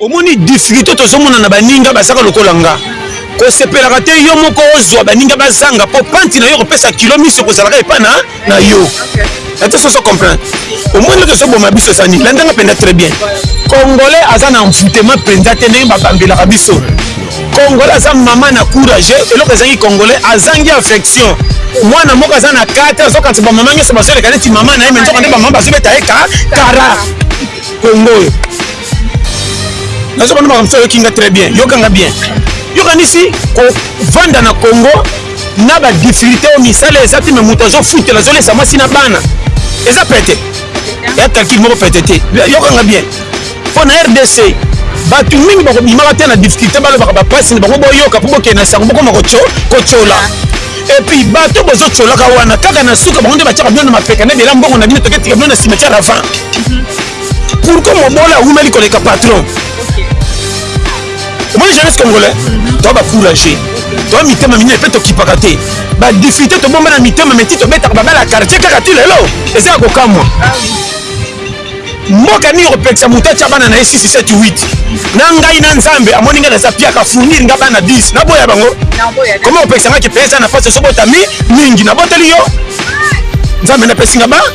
Omoni difficulte tozomona na baninga bazaka lokola nga kosepelaka te yo moko ozwa baninga bazanga mpo panti na yo kopesa kilo miso kozalaka epai na na yo ete soso comprendre omoni oke ezoboma biso eza nini landanga mpenza très bien congolais aza na envoutema mpenza te ndenge babambelaka biso congolais aza mama na courage eloko ezangi congolais azangi affection mwana moko aza na ka te azokatisa bamama nyonso bazoleka neti mama na ye me nzoka nde bamama bazobeta ye kara kongo oyo nazo bana makambo oyoki nga très bien yoka nga bien yokanisi kovanda na congo na badifficulté oyo misala eza te me moto azofutela azolesa mwasi na bana eza pete ya calcul moko pete te yokanga bien mpo na rdc bato mingi bakobimaka te na difficulté balobaka bapasi na bango boyoka mpo bokende na sango bokoma kotyola epuis bato bozotyolaka wana kaka na suka bango nde batyaka bino na mapeka na ebela mbongo na bino toketika bino na cimetiare avant pourquoi mobola awumeli koleka patron omoni jeunesse congolais toa bacourage toa mitema minene mpe tokipaka te badifite tobomba na mitema meti tobetaka babala ya quartier kaka ti lelo eza ya kokamwa mboka nini kopekisa moto atya bana na ye 678 na ngai na nzambe amoni ngai naza piaka fournir nga bana 10 naboya bango koma kopekisa ngai kipesa na pasi osobotami mingi naboteli yo nzambe napesi nga ba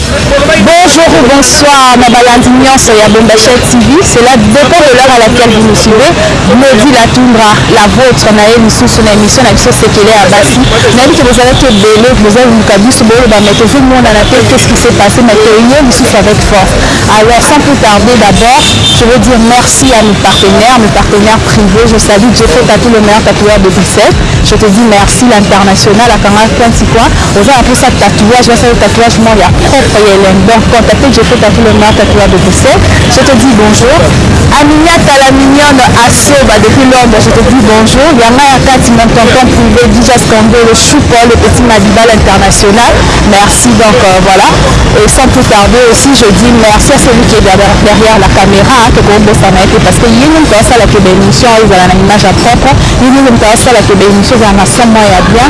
Bonjour ou bonsoir na balandi nionso ya Bombasha TV, c'est la depend de l'heure à laquelle vous nous suivez, Glody la Tundra la votre na ye lisusu na emission na biso sekele ya basi, nayebi ke bozalaki ebele boza koluka biso boloba mais tozo monana te qu'est-ce qui s'est passe mais toye lisusu avec force, alors sans plus tarder d'abord je veux dire merci à mes partenaires, mes partenaires privés, je salue Jeffrey Tatou le meilleur tatoueur de Bruxelles, je te dis merci l'international akanga coin ti coin. Oza na posa tatouage basala tatouage moko ya propre ya elengi donc contacte Jeffrey Tattoo le meilleur tatoueur de Bruxelles je te dis bonjour Aminiata la mignonne Asoba depuis Londres je te dis bonjour ya nga ya kati mon tonton privé Dijas Congo le choupo le petit Madiba l'international merci donc euh, voilà et sans plus tarder aussi je dis merci à celui qui est derrière, derrière la caméra hein, tokobosana ye te parce que ye nde moto asalaka ebe émission ezala na image ya propre ye nde moto asalaka ebe émission ezala na son moko ya bien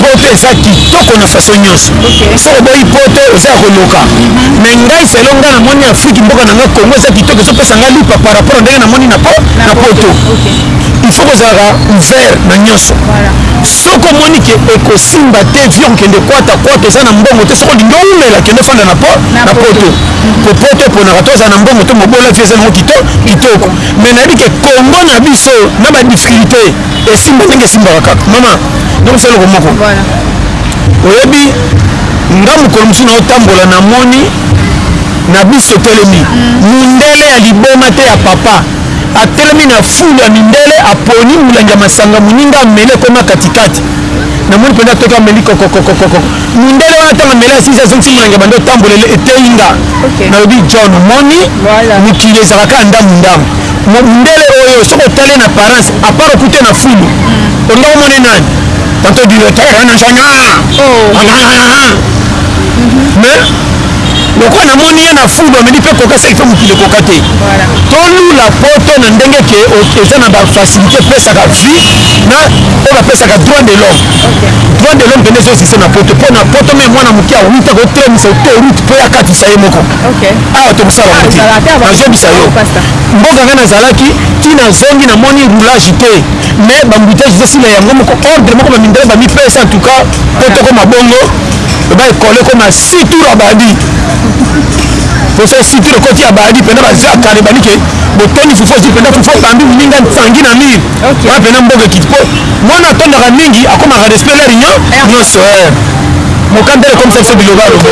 poto eza kitoko na faso nyonso soko boyi poto oza ya koloka me mhm. ngai selo ngai namoni afriki mboka na ngai kongo eza kitoko ezopesa ngai lipa par rapport ya ndenge namoni na poto il faut kozalaka ouvert na nyonso soko omoni ke ekosimba te vi okende kwata kwata oza na mbongo te soko olingi oumela kende ofanda na po na poto po poto eponaka to oza na mbongo to mobola vi eza nango kitoko me nayebi ke kongo na biso na badifficulté esimba ndenge esimbaka kaka mama nakomisa eloko moko oyebi nga mokolo mosusu naotambola namoni na biso telemi mm. mundele ya liboma te ya papa atelemi na fulu ya mindele aponi molangi ya masanga moninga amele ekoma katikati namoni mpenza toki ameli kokokokokoko mindele wana ntango ameli asisi azongisi molangi ya banda otambola eteyi nga nalobi john omoni mokili ezalaka ndambu ndambu Mundele oyo soki otali ye na apparence à part okute na fulu olinga omona ye nani tanto directeur wana nshanga mais lokola namoni ye na fulu ameli mpe koka seki mpe mokili ekoka te tolula poto na ndenge ke eza na bafacilité epesaka vie na oyo bapesaka droit de l'homme droit de l'homme mpenza ezo existe na poto mpo na poto me mwana moke awuta kotremisa autoroute mpo ye akatisa ye moko awa tokosala yango te nazongisa yo mboka ngai nazalaki ti nazongi namoni roulage te mais bambutage ezosila yango moko ordre moko bamindele bamipesa en tout cas po tokoma bongo baekole ekoma situ abadi poso situ ekoti abadi mpena baza kare balike botondi fufu ozwi mpena fufu obambi mininga nsangi na mire okay. wana pena mboka ekiti po mwana atondaka mingi akomaka respect la union nyonso mokanda ekomisa biso biloba lobo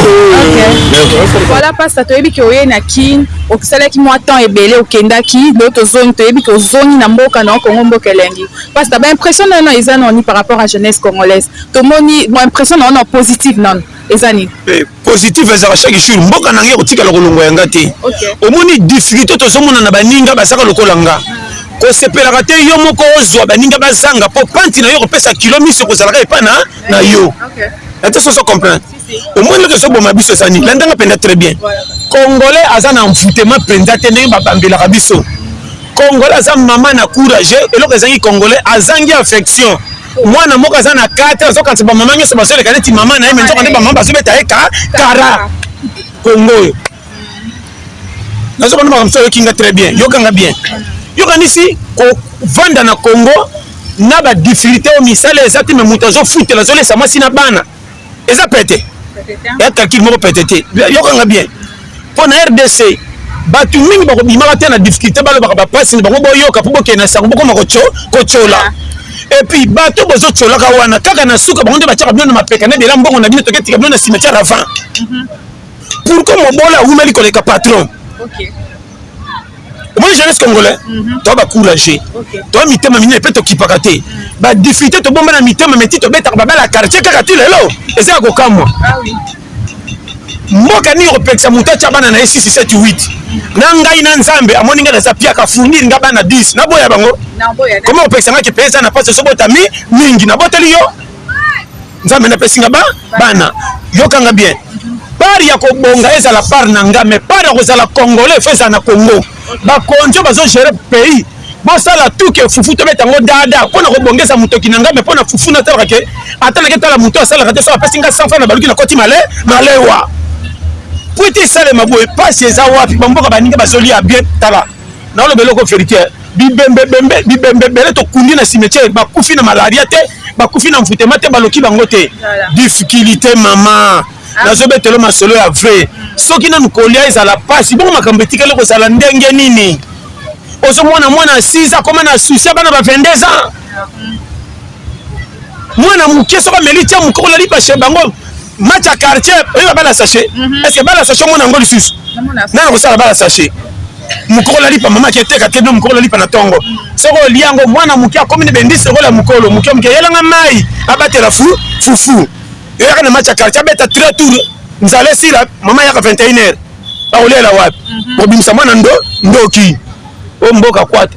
voilà pasta toyebi ke oye na kin okisalaki mwa temps ebele okendaki do tozongi toyebi ke ozongi na mboka na kongo mboka elengi pasta baimpression na yono eza nani par rapport à jeunesse congolaise tomoni baimpression na yono positive nano eza nini positif ezalaka chaque jour mboka na ngai ekotikala kolongwa ya nga te omoni difficulté tozomona na baninga bazaka lokola nga kosepelaka te yo moko ozwa baninga bazanga mpo panti na yo kopesa kilo miso ekozalaka epai na na yo ete soso comprendre omoni oke ezoboma biso ezani landanga mpenza très bien congolais aza na envoutema mpenza te ndenge babambelaka biso congolais aza mama na courage eloko ezangi congolais azangi affection mwana moko aza na karte azokanisa bamama nyonso bazoleka neti mama na ye me nzoka nde bamama bazobeta ye ka kara kongo oyo nazoka nde makambo so oyoki nga très bien yokanga bien yokanisi kovanda na kongo na badifirite oyo misala eza te me moto azofutela azolesa mwasi na bana eza pete ya calcul moko pete te yokanga bien mpo na rdc bato mingi bakobimaka te na difficulté balobaka bapasi na bango boyoka mpo bokende na sango bokoma kotyola ah. epuis bato bozotyolaka wana kaka na suka bango nde batyaka bino na mapeka na bela mbongo na bino toke tika bino na cimetiare avant mhm. pourkoi mobola awumeli koleka patron okay. omoni jeunesse congolais mhm. toa bacourage toa mitema minene mpe tokipaka te mhm. badifite tobomba na mitema meti tobetaka babala quartier kaka ti lelo eza ya kokamwa ah mboka nini kopekisa moto atya bana na ye 6 7 8 na ngai na nzambe amoni ngai naza piaka fournir nga bana 10 naboya bango koma kopekisa ngai kipesa na mpasi esobotami mingi naboteli yo nzambe na pesi nga ba bana yokanga bien part ya kobonga ezala part na nga mais part ya kozala congolais fo ezala na congo bakonzi oyo bazogere pays bosala tuke fufu tobeta yango dada mpo na kobongisa motoki na ngai me mpo na fufu natalaka ke ata nake tala moto asalaka te so apesi ngai sanfa na baluki nakoti male malewa po ete esalema boye mpasi eza wapi bamboka baninga bazolia bien tala Na loba eloko verite eh. Bibembe bembe bibembe ebele to kundi na cimetière ba kufi na malaria te ba kufi na mvutema te ba loki bango te. Difficulite maman. Ah. Nazo betelo masolo ya vrai. Soki nanu kolia ezala pasi bongo makambo etikali kozala ndenge nini? Ozo mwana mwana 6 ans koma na souci bana ba 22 ans. mwana moke soki ameli tia moke kolali bashe bango match ya quartier oyeba bala sachet mhm. est ce que bala sachet omona yango lisusu nana kosala bala sachet mokolo alipa mama ake teka te bino mokolo alipa na ntongo soki olia yango mwana moke akomi na bendisi okola mokolo moke moke yelanga mai abatela fu fufu yoyaka na match ya quartier abeta tre tour nzala esila mama yaka 21 heure bakolela wapi mhm. obimisa mwana ndo ndoki o mboka kwata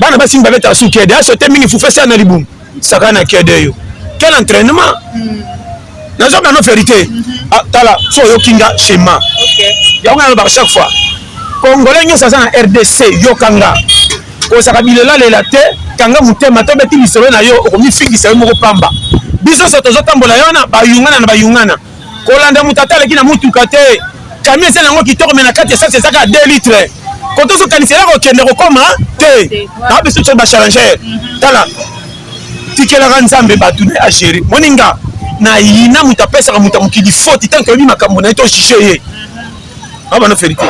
bana basi mingi babetaka su kede asote mingi fufesa na libumu saka na kede yo quel entraînement hmm. nazoka no verité mhm. ah, tala so oyoki nga schéma yango nga nalobaka chaque fois congolais nyonso aza na rdc yoka nga kozaka bilelalela te kanga motema tobeti lisolo na yo okomifingisa yo moko pamba biso so tozotambola yo wana bayungana na bayungana kolanda moto ata aleki na motuka te camion eza nango kitoko me na kati esasi eza kaka 2 litre koto ozokanisa eza kokende kokoma te na biso tso bachallenger mhm. tala tikelaka nzambe bato na agere moninga na yina moto apesaka moto ya mokili foti tanke oyebi makambo na ye to juge ye mhm. abana verité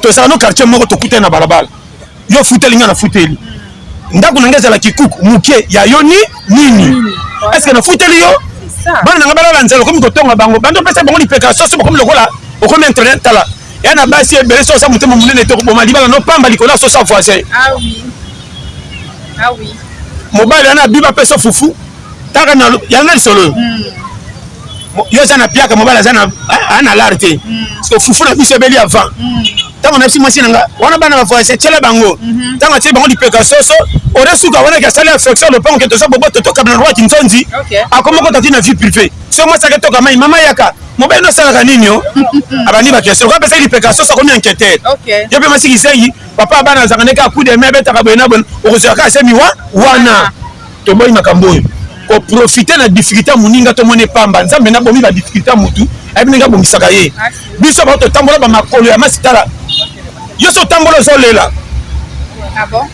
tozala no quartier moko tokutani na balabala yo ofuteli nga nafuteli ndako na nga ezala kikuku moke ya yo ni nini eske nafuteli yo bana na nga balala nzela okomi kotonga bango bandi opesa bango lipeka soso bakomi lokola okomi internet tala ya na basi ebele sosa motema monene te okoboma libala no pamba likolo ya sosa voisin ah ah mobali wana abiba apesa fufu taka na yango na lisolo oyo hmm. yo oza na piaka mobali aza na lar te hmm. fufu na biso ebeli avant hmm. ntango nayebisi mwasi na nga wana bana ba voyage atyela bango mhm. ntango atyeli bango lipeka soso ode suka wana ke asali affection lopango ke toza boboto tokaba na roi kinzonzi akoma kota ti na vie privé so mwasi ake toka mai mama yaka mobali no asalaka nini o abandi bakestion ko apesaki lipeka soso akomi enquêteur yo mpe mwasi kisengi papa bana azalaka ndeke akudeme abetaka boye na boye okozwaka ase miwa wana Toboyi makambo oyo. Ko profiter na difficulte ya moninga to mona epamba. Nzambe nde abomi ba difficulte ya mutu, ayebi ndenge abongisaka ye. Biso baoyo totambola ba makolo ya masi tala yo esi otambola ozo lela. Ah bon?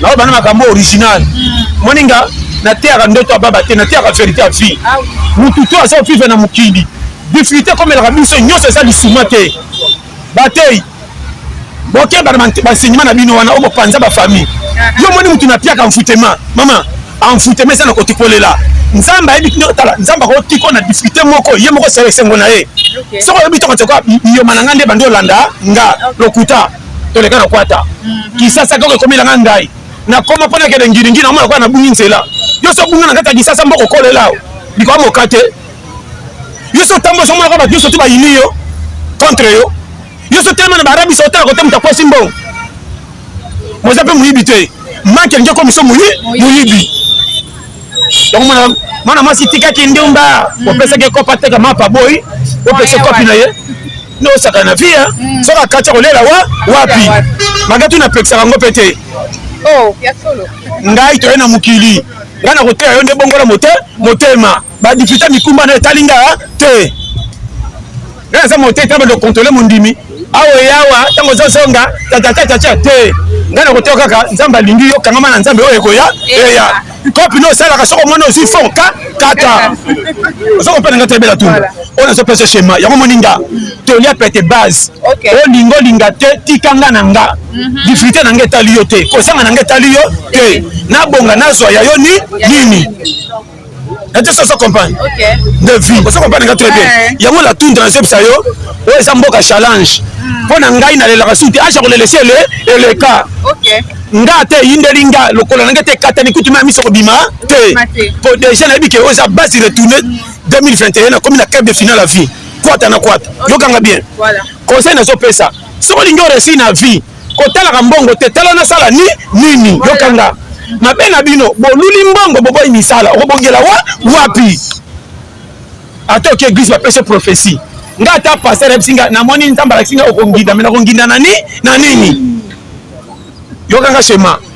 Nao bana makambo original. Moninga na teyaka ndoto ya baba te, na teyaka verite ya vie. Mutu tout azo vivre na mokili. Difficulte ekomelaka biso nionso eza lisuma te. Batei bokeba na bansenyema na bino wana okopanza bafamille. Yo omoni motu na piaka mfutema mama amfutema eza na kotikolela nzambe ayebi kino tala nzambe akotiko na difficulté moko ye moko sala esengo na ye soki oyebi toko toko biyoma na ngai nde bandi olanda nga lokuta toleka na kwata mhm. kisasa koko ekomela ngai ndai nakoma mpo nakende ngiringi naomona kwa nabungi nzela yo so obunga na kati ya kisasa mboko okolela likwa moka te yo so otamboli osomonaka bato nyonso tu bayini yo contre yo yo so otelema na baarabisa otala kote moto akwesi mbongo moza mpe moyibi te maki yangi akomiso moyibi yakomona mwana mwasi tikaki ndumba mm. opesaki ekope ateka mapa boyi opesa ekopi na ye nde osaka na vie mm. soki akati akolela wa wapi magatu napekisaka yango mpe te oh, ngai toye na mokili ngai nakoteya yo nde bongola motema ba difficulté mikumba na etali nga te nga naza mote te bando controle mondimi awa eyawa ntango ozozonga tatatatatya te ngai nakoteya kaka nzambe alingi yo kangama na nzambe oyo ekoya eya kopi no osalaka soko omoni ozwi fon ka kata oza kopena nga tebela tuna oyo nazopesa shema yango omoni nga tolia pete base olinga olinga te tika nga na nga mhm. difrite na nga etali yo te kozanga na nga etali yo te nabonga nazwa ya yo ni nini ete soso compagne de vie ozo compagne nga très bien eh. yango la tundra nasepisa yo oyo eza mboka challenge hmm. mpo na ngai nalelaka su te aja kolela esi ele eleka nga ate eyindeli nga lokola na ngai te ekatani kutu ma miso kobima te mpo deja nayebi ke oyo eza base retourne 2021 hmm. nakomi na cap de finale ya vie kwata na kwata yokanga bien conseil nazopesa soki olingi oresi na vie Kotalaka mbongo te tala na sala ni nini yokanga mabe na bino boluli mbongo boboyi misala okobongela wa wapi ata oki eglise bapesi prophetie nga ata pasteur ayebisi nga namoni nzambe alakisi nga okonginda me nakonginda na ni na nini yokanga shema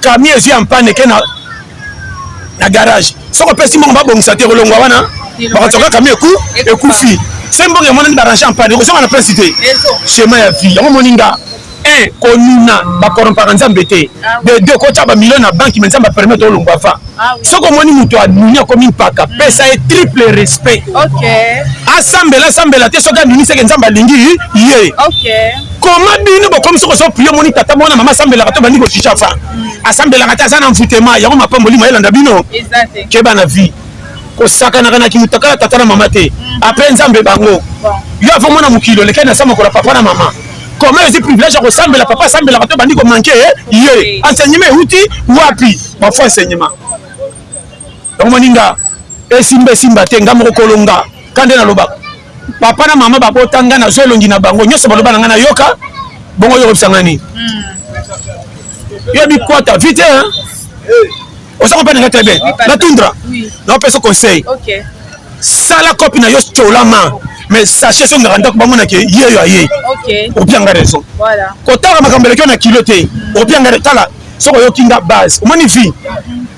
Camion ezui en panne eke na na garage. Soki opesi mbongo babongisa te kolongwa wana bakotoka camion eku ekufi. Se mbongo ya mwana ni barange en panne okozonga na prince te. Chemin ya vie yango moni nga. Un konuna ba corrompaka Nzambe te. De deux kotya ba millions na banque mais Nzambe a permettre olongwa avant. soki omoni moto anuni akomi mpaka pesa ye triple respect asambela asambela te soki anuni seke nzambe alingi ye koma bino bokomi soki ozo prie omoni tata mwana mama asambelaka to bandi kojija fa asambelaka te aza na mvutema yango mapamboli mayelanda bino keba na vie kosakanaka na kimutakala tata na mama te apres nzambe bango yo avomona mokili olekani na sa mokola papa na mama Comment ozwi privilège ya kosambela papa asambelaka mpe bandi komanke ye eh? enseignement euti wapi bafo enseignement omoni nga esimba esimba te nga moko kolonga ka nde nalobaka papa na mama babota nga nazwa elongi na bango nyonso baloba na nga nayoka bongo yo okobisa nga nini hmm. yo bikwata vite hein? oza comprendre nga très bien na tundra na opesa conseil sala kopi na yo colama mais sache soki ngaka ndako bamona ke yeyo aye opianga raison kotala makambo elekio na kilo te opianga tala soki oyoki nga base omoni vie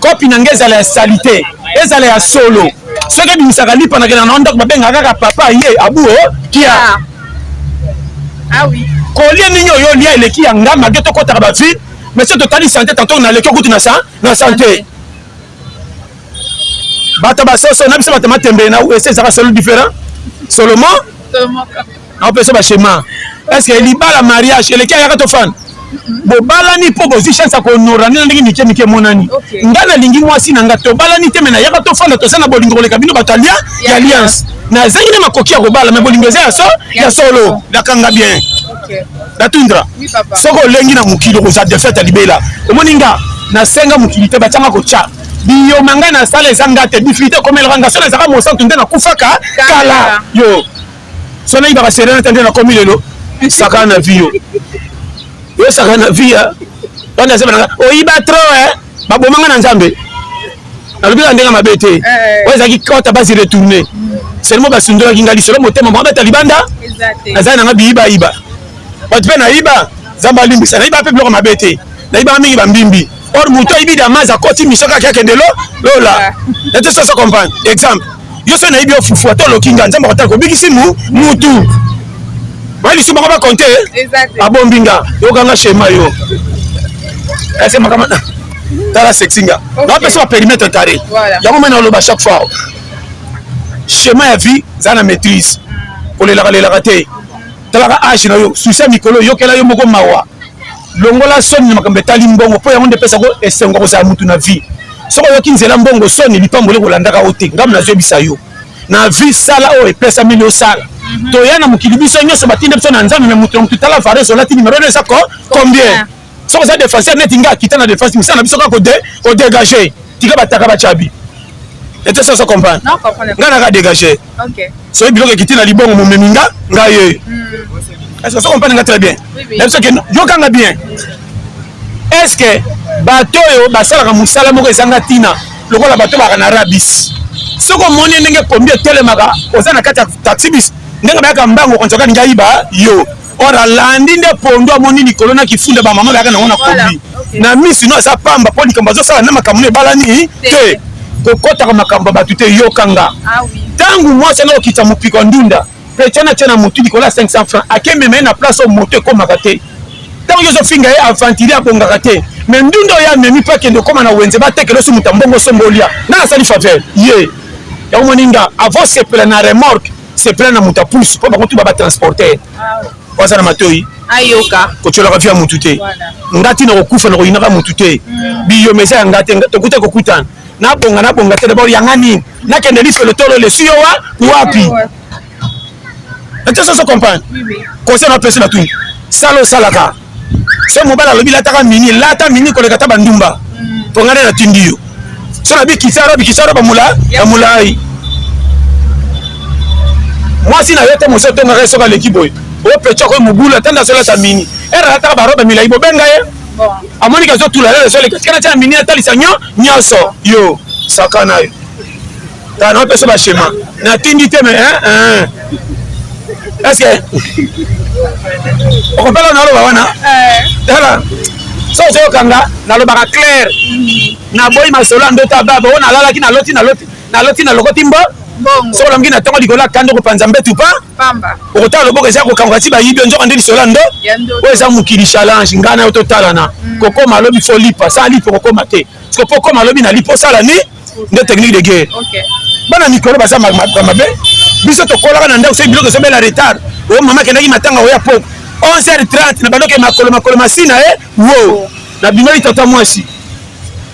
kopi na nga ezala ya salite ezala ya solo soki ebimisaka lipa na kenda na ndako babengaka kaka papa ye abuo oh, kia ah. ah kolie nini oyo olia eleki ya nga mage tokɔtaka bavie mais soki totali sante tanto naleki okutu na sante bato basoso na biso bato matembele na usa ezaka solo différent solomo aopesa bachema est ce que libala mariage eleki ayaka tofana bobalani mpo bozwi chance ya kohonorani na ndenge mike mike emonani ngai nalingi mwasi na ngai tobalani te me nayaka tofanda toza na bolingo koleka bino bato alia ya alliance nazangi nde makoki ya kobala me bolingo eza ya solo nakanga bien natundra soki olengi na mokili okozwa defete ya libela omoni nga nasenga mokili te batyanga kotya biyoma ngai nasala eza nga te difikilte ekomelaka nga so nazalaka mosantu nde nakufaka kala yo so nayibaka serenata nde nakomi lelo sakana na vi yo yo sakana na vi ya banda se bananga oyiba tro e eh? babomanga na nzambe nalobi na ndenge mabe te eh. oyo ezalaki kota basi retourne seulement basundolaki ngai lisolo motema mwa beta libanda nazali nanga biyibayiba bato mpe nayiba nzambe alimbisa nayiba mpe biloko mabe te nayibaka mingi bambimbi or moto ayibi damas akoti miso kaki akende lola nete soso comprendre exemple Yo soki nayebi yo fufu ata oloki nga nzambe akotala kobikisi mu mutu oya lisu bango bakonte abombi nga yokanga shema yo ese makama tala sexi nga napesa baperimetre kare yango mai naloba chaque fois shema ya vie zala na maîtrise kolelaka lelaka te talaka age na yo susi ya mikolo yokela yo moko mawa Longola soni na makambo etali mbongo, mpo yango nde epesaka yo esengo ya kozala moto na vie. Soki oyoki nzela mbongo, soni, lipamboli ekolandaka yo te. Ngai nazoyebisa yo na vie, sala oyo epesameli yo osala. Toya na mokili, biso nionso batinda biso na Nzambe, mais moto na moto tala varios olati, numero no eza combien? Soki oza defenseur neti ngai, kita na defense, mosala na biso kaka ko degager. Tika bataka ba cabi. Est ce que ozo comprendre? Ngai naka degager. soki biloko ekiti na libongo momemi nga nga ye hmm. est ce que so comprendre nga très bien nayebi soki yokanga bien est ce que bato oyo basalaka mosala moko ezanga ntina lokola bato baka na rabis soki omoni ndenge kombi etelemaka oza na kati ya taxibis ndenge bayaka mbango konzaka ninga yiba yo or alandi nde pondu amoni likolo na kifunda bamama bayaka nango na kombi na misi no aza pamba mpo likambo azosala na makambo na ebalani te kokɔtaka makambo ya bato te yoka nga ah ntango mwasi ango okita mopiko ya ndunda petia na tia na motu likolo ya 500 franc akemema ye na place oyo moto ekomaka te ntango yo ozofinga ye aventurier abongaka te me ndunda oyo amemi mpo akende okoma na wenze batekela osi moto ya mbongo osomba olia nani asali faveur ye yango moninga avosepela na remorke se plaindre na moto ya pusu po bango tout baba transporteur po aza na matoyi ayoka kotiolaka vie ya mutu te nga ti nakokufa nakoyinaka mutu te biyoma eza ya nga te tokuta kokutana nabonga nabonga te dabord yanga nini nakende lifelo tolo lesi yo wa wapi natesoso comprendre conseil napesi na tuni sala osalaka soki mobali alobi lataka mini lata mini koleka ata bandumba mpo ngai nde natindi yo so na bikisaro bikisaro bamolai mwasi na yo te mosi otongaka ye soki aleki boye opeca koyi mobulu ata nde azolata mini ere alataka barobe milai bobenga ye amoniki azotula lelo esoleka tikana tia mini atalisa nyo nyonso yo sakana yo Kala na pesa ba schéma. Na tindi te mais hein hein. Est-ce que okopela na loba wana? Eh. Tala. So so kanga na lobaka clair. Mm-hmm. Na boyi masolo ando ta baba ona lala ki na loti na loti. Na loti na lokoti mbo. Bongo. So lamgi na tongo likola kando ko panza mbetu pa. Pamba. Okotala loboko eza ko kanga ti ba yibi nzoka ndi lisolo ando. Oyo eza mokili challenge ngana yo to talana. Mm. Kokoma lobi fo lipa. Sa lipa kokoma te. Siko pokoma lobi na lipa osala ni? nde technique de guerre bana mikolo baza mabe biso tokolaka na ndako soki biloko ezobela retard o oh, mama akendaki matanga oya poko 11h30 na bandoke makolo makolo masina e eh? wo na bimeli tata mwasi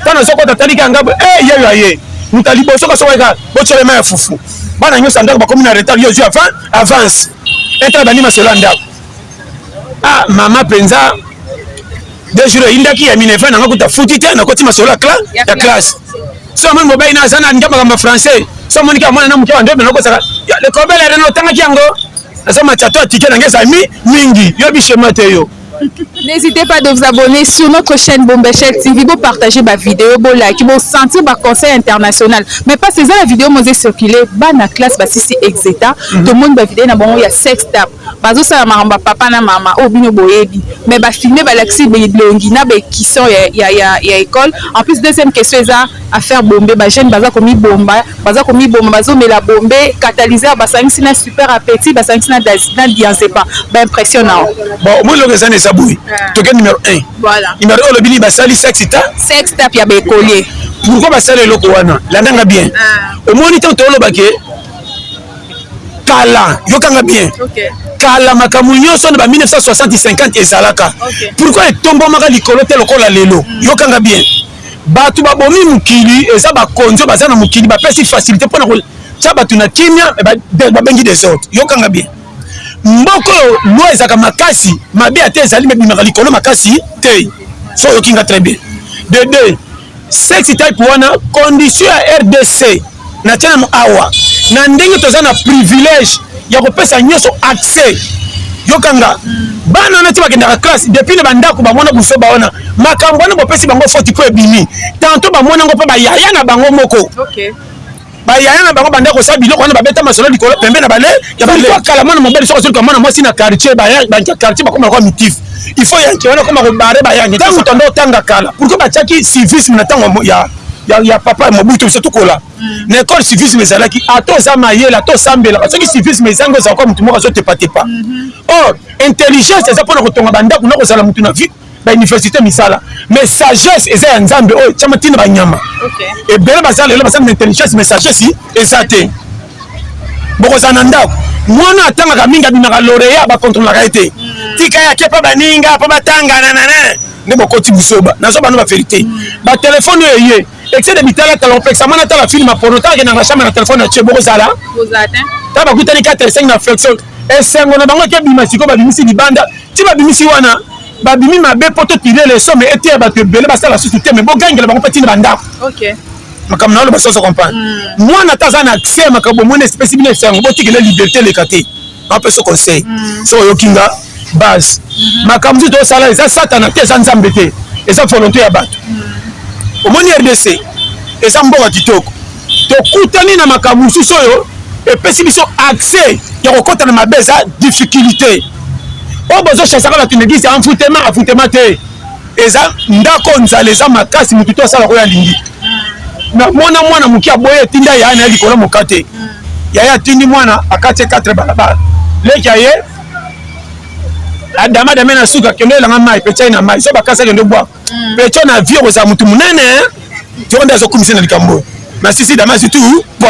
ntango nazokota talika ngambo e eh, yeyo aye moto ya liboso kasokoyeka botyele mai ya fufu bana nyonso ya ndako bakomi na retard yo ozwi avance etala bandima selo ya ndako Ah mama penza deux jours eyindaki ya minerva nanga kuta futi te nakoti masolo ya classe so amoni mobali na aza na alingi makambo ya français so amoniki ya mwana na moke bandobe nakosaka lekobele ya reno otangaki yango naza machato atike nanga eza mi mingi yo bishema te yo N'hésitez pas de vous abonner sur notre chaîne Bombechel TV, vous partagez ma vidéo, vous like, vous sentez ma conseil international. Mais pas c'est ça la vidéo, moi j'ai circulé, bah la classe, bah si c'est exéta, tout le monde va vidéo, n'a bon, il y a sex tap. Bazosala makambo ya papa na mama oyo bino boyebi mais ba filme balakisi bilongi na ba ecussons ya ecole en plus deuxième question eza affaire bombe ba jeunes baza komibomba baza komiboma bazomela bombe catalyseur basangisi na super appetit basangisi na diazepan ba impression nao bon omoni eloko eza na eza boye toke numero 1 voilà numero 1 olobi nini basali sexe ta sexe tape ya ba ecolier pourquoi basala eloko wana landanga bien omoni ntango toolobake kala yokanga bien okay. kala makambo nyonso na ba 1960 50 ezalaka okay. pourkui etombomaka likolo te lokola lelo mm. yokanga bien bato babomi mokili eza bakonzi baza na mokili bapesi facilité mpo na kotya bato na kimia babengi desordre yokanga bien mboka oyo loi ezalaka makasi mabe ata ezali mebimaka likolo makasi te so oyoki nga très bien de deux Sex type wana condition ya rdc na tia nanu awa na ndenge toza na privilege ya kopesa nyoso accès yoka nga bana wana ti bakendaka classe depuis na bandako bamona busoba wana makambo wana bopesi bango foti po ebimi tantot bamona ngo pe ba yaya na bango moko okay. Ba yaya na bango banda kosala biloko wana babeta masolo likolo pembe na bale ya bale. Pourquoi kala mwana mobali soki azoluka mwana mwasi na quartier ba yaya ba quartier bakoma kwa mitif. Il faut yanke wana koma ko bare ba yaya. Tango tanda otanga kala pourquoi batiaki civisme na tango ya ya ya papa Mobutu biso tukola. Mm. Na école civisme ezalaki ata oza mayele ata osambelaka soki civisme ezangi ozala kwa mutu moko azotepa tepa. Mm -hmm. Or intelligence eza pona kotonga ba ndako na kozala mutu na vie. ba université misala mais sagesse eza ya nzambe oyo etiama ntina banyama ebele baza lelo baza na intelligence mais sagesse eza te bokozala na ndako mwana atangaka mingi abimaka loreya bakontrolaka ye te hmm. tika yake mpo baninga mpo batanga nanana nde bokoti buzoba nazo bano baverité hmm. batelefone oyo eye excès de bitalatala opekisa mwana atala filme porno talake nanga chambre na telefone na tie bokozala ta bakutani 4 5 na flexion Esengo na bango eke bima sikoyo babimisi libanda ti babimisi wana babimi mabe poto tuile le somme ete ya batu ebele basala susu te me bogangela bango pe ti na bandako okay. makambo na oloba soso comprendre mm. mwana ata aza na accès ya makambo omoni espesi bino esango botikele liberté eleka te apesa conseil mm. so oyoki nga base mm-hmm. makambo nzito osala eza satana te eza nzambe te eza volonté ya bato mm. omoni rdc eza mboka kitoko Tokutani na makambo mosusu oyo epesi biso accès ya kokota na mabe eza difficulite oyo bozo chasaka bato na eglise envoutema envoutema te eza ndako nzala eza makasi motu to asala oyo alingi na mona mwana moke aboye etinda yaya na ye likolo mokate yaya atindi mwana akati 4 balabala leki aye adama dame na suka kendo elanga mai petyai na mai so bakasi akende bwaka pecho na vie okozala mutu munene yo nde azokumisa na likambo na sisi damas du tout po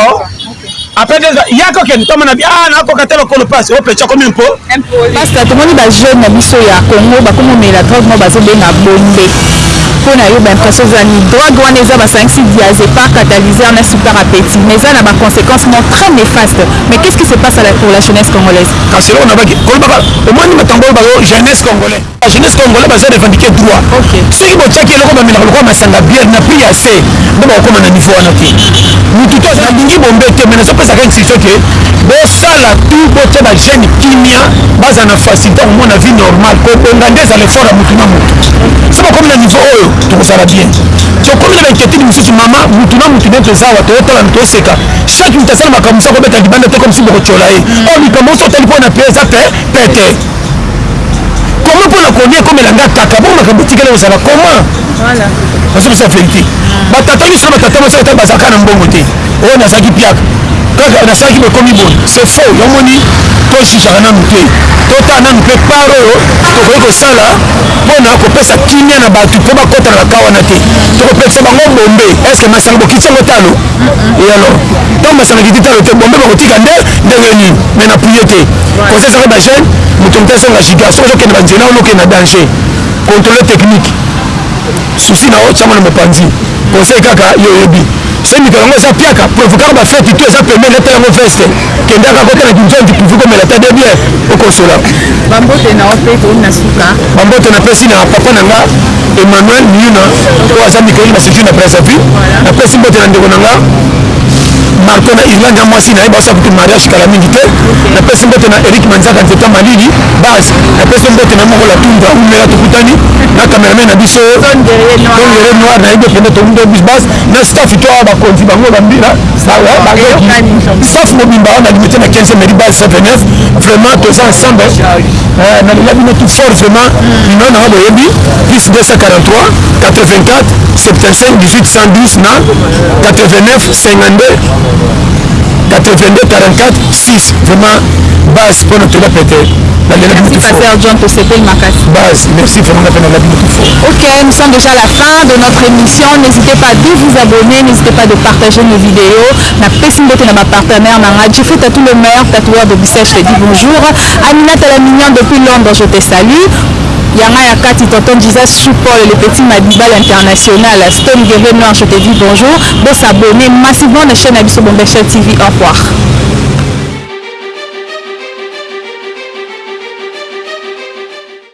après deux ans yaka okende toma na bi ah nakoka te lokolo pasi o pecho akomi mpo pasta tomoni bajeune na biso ya congo bakomomela drogue moko bazobenga bombe mpo na yo baimpression eza nini drogue wana eza basangisi diazepar catalyseur na super appétit mais eza na baconséquence mo très néfaste mais qu'est ce qui se passe pour la jeunesse congolaise kasi eloko na baki kolobaka omoni makambo oyo bayo jeunesse congolais Ba jeunesse congolais bazo revendiquer droit. Soki botiaki eloko bamelaka lokola masanga bière na prix ya se nde bakokoma na niveau wana te. Mutu te aza nalingi bombe te mais nazo pesa kaka instruction que bosala tout botia ba jeunes kimia bazala na facilite ya komona vie normale. Kobonga nde ezala effort ya mutu na mutu. Soki bokomi na niveau oyo tokozala bien. Tokomi na ba inquietudes mususu mama mutu na mutu neti toza awa totalana toseka chaque mutu asala makambo mususu akobeta libanda te comme si bokotiola ye. Or likambo nioso otali po na paix eza pe pete. comment mpo na kolia ekomela nga kaka bongo makambo etikali kozala comment nazobisa verité batata nyonso na batata mwasi ata bazalaka na mbongo te oyo nazalaki piaka kaka nasalaki bokomi boye c'est faux yomoni tojijaka nanu te totala nanu mpe par oyo tokoki kosala mpo na kopesa kimia na bato mpo bakota na bakaa wana te tokopekisa bango bombe estce masanga bokiti yango talo e alors ntango masanga kiti talo te bombe bakotika nde ndenge nini mai na priye te Conseil ezaka ba jeune moto moto azonga giga soki ozokende ba nzela wana okende na danger controle technique souci na yo tiango na mopanzi conseil kaka yo oyebi soki mikolo yango eza piaka provokaka ba feti to eza pembeni leta yango veste kendaka kota na kinzonzi puvi komela ta de bien okosola bambote na ope ekomi na suka bambote napesi na papa na nga emmanuel miuna oyo aza mikolo na secure na brazzaville napesi mbote na ndeko na nga marco na irlande ya mwasi na ye baosa kutu mariage kala mingi te napesi mbote na eric manzaka nzeta malili base napesi mbote na moko la tundra umela tokutani na cameraman na biso tongere noir na ye nde pende tokuta bis base na staff to awa bakonzi bango bambira staff mobimba wana limite na 15 meri base 79 vraiment toza ensemble euh, nalela bino tout fort vraiment bino na nga boyebi plus 243 84 75 18 110 na 89 52 82 44 6 vraiment base mpo na tola pete nalelaki mutu fort base merci vraiment na mpe nalelaki mutu fort ok nous sommes déjà à la fin de notre émission n'hésitez pas de vous abonner n'hésitez pas de partager nos vidéos napesi mbote na bapartenaire na nga jeffrey tatou le maire tatoueur de bisèche te dit bonjour aminata la mignon depuis londres je te salue Ya nga ya kati tonton Jesus chou paul le petit madiba l'international stone guerrier noir je te dis bonjour bo s'abonner massivement na chaine na biso bombeshell TV au revoir.